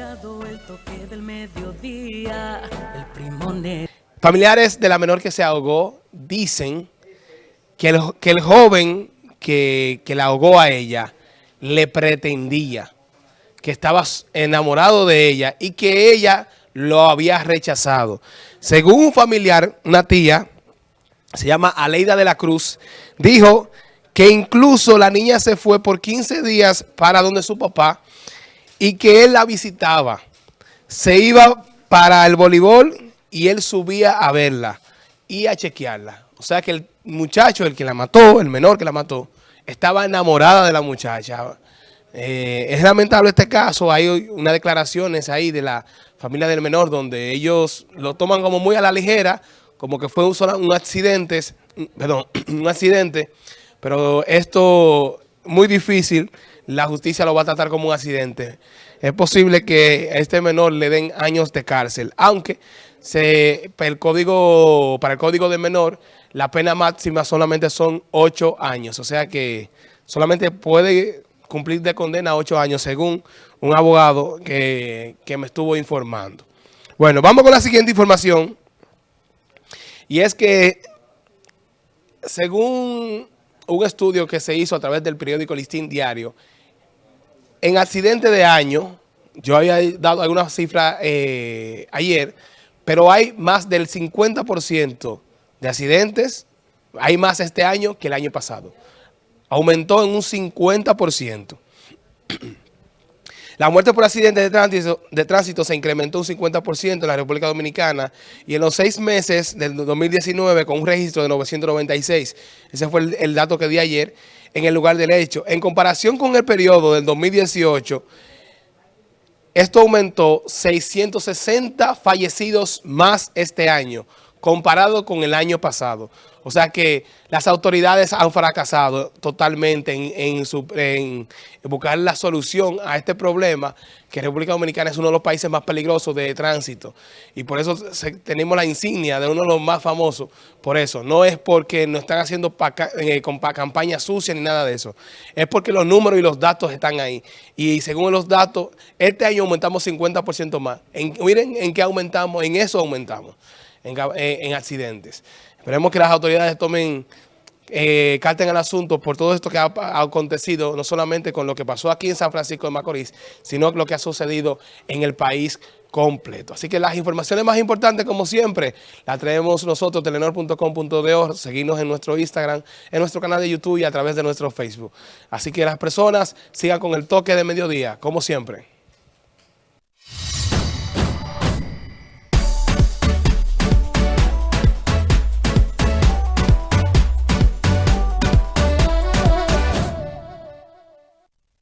el toque del mediodía, el primone. Familiares de la menor que se ahogó dicen que el, que el joven que, que la ahogó a ella le pretendía, que estaba enamorado de ella y que ella lo había rechazado. Según un familiar, una tía, se llama Aleida de la Cruz, dijo que incluso la niña se fue por 15 días para donde su papá y que él la visitaba. Se iba para el voleibol y él subía a verla y a chequearla. O sea que el muchacho, el que la mató, el menor que la mató, estaba enamorada de la muchacha. Eh, es lamentable este caso, hay unas declaraciones ahí de la familia del menor donde ellos lo toman como muy a la ligera, como que fue un, un accidente, perdón, un accidente, pero esto muy difícil, la justicia lo va a tratar como un accidente. Es posible que a este menor le den años de cárcel, aunque se, el código, para el código de menor la pena máxima solamente son ocho años, o sea que solamente puede cumplir de condena ocho años, según un abogado que me estuvo informando. Bueno, vamos con la siguiente información. Y es que, según un estudio que se hizo a través del periódico Listín Diario, en accidente de año, yo había dado alguna cifra eh, ayer, pero hay más del 50% de accidentes, hay más este año que el año pasado aumentó en un 50%. La muerte por accidentes de tránsito, se incrementó un 50% en la República Dominicana y en los seis meses del 2019 con un registro de 996. Ese fue el, el dato que di ayer en el lugar del hecho. En comparación con el periodo del 2018, esto aumentó 660 fallecidos más este año comparado con el año pasado. O sea que las autoridades han fracasado totalmente en, buscar la solución a este problema, que República Dominicana es uno de los países más peligrosos de tránsito. Y por eso tenemos la insignia de uno de los más famosos. Por eso, no es porque no están haciendo eh, campañas sucias ni nada de eso. Es porque los números y los datos están ahí. Y según los datos, este año aumentamos 50% más. miren en qué aumentamos, en eso aumentamos. En, accidentes. Esperemos que las autoridades tomen eh, carta en el asunto por todo esto que ha, acontecido, no solamente con lo que pasó aquí en San Francisco de Macorís, sino lo que ha sucedido en el país completo. Así que las informaciones más importantes, como siempre, las traemos nosotros, telenor.com.de, seguirnos en nuestro Instagram, en nuestro canal de YouTube y a través de nuestro Facebook. Así que las personas sigan con el toque de mediodía, como siempre.